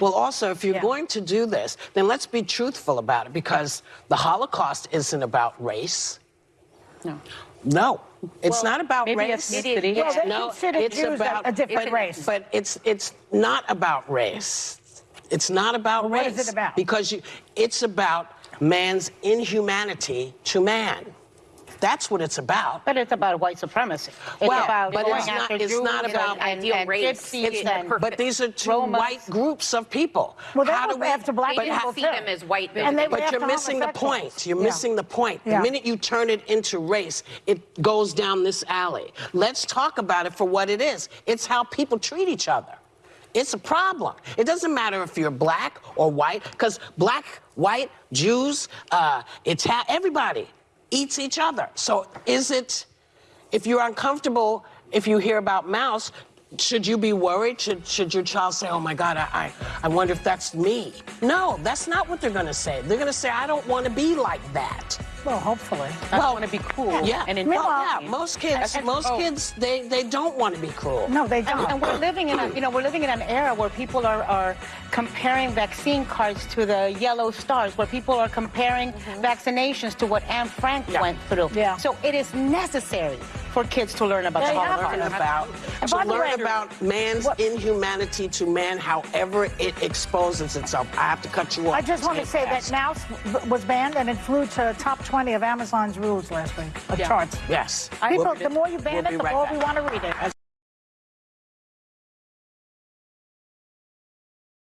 Well, also, if you're Yeah. going to do this, then let's be truthful about it because the Holocaust isn't about race. No. No, it's Well, not about maybe race. ethnicity. Well, they no, consider it's Jews about a different but- race. But it's it's not about race. It's not about Well, race. is it about? Because you, it's about man's inhumanity to man. That's what it's about. But it's about white supremacy. It's Well, about but going it's not- it's Jews not about and, ideal and race. gypsies It's- and but these are two Romas. white groups of people. Well, they How were do we- after black They but didn't people see too. them as white And they were But after you're missing the homosexuals. point. You're Yeah. missing the point. Yeah. The minute you turn it into race, it goes down this alley. Let's talk about it for what it is. It's how people treat each other. It's a problem. It doesn't matter if you're black or white, because black, white, Jews, uh, Ita- everybody eats each other. So is it, if you're uncomfortable, if you hear about Maus, should you be worried? Should, should your child say, oh my God, I, I, I wonder if that's me? No, that's not what they're gonna say. They're gonna say, I don't wanna be like that. Well, hopefully. I Well, want to be cool. Yeah, And well, entertaining. yeah, most kids, And- most oh. kids, they, they don't want to be cruel. No, they don't. and we're living in a, you know, we're living in an era where people are, are comparing vaccine cards to the yellow stars, where people are comparing mm-hmm. vaccinations to what Anne Frank Yeah. went through. Yeah. So it is necessary for kids to learn about They the have Holocaust. learn about And to learn way- about man's What- inhumanity to man, however it exposes itself. I have to cut you off. I just want to Take say that fast. Maus b- was banned and it flew to top 20 of Amazon's rules last week, of Yeah. charts. Yes. People, We'll- the more you ban we'll it, be the right more back. we want to read it.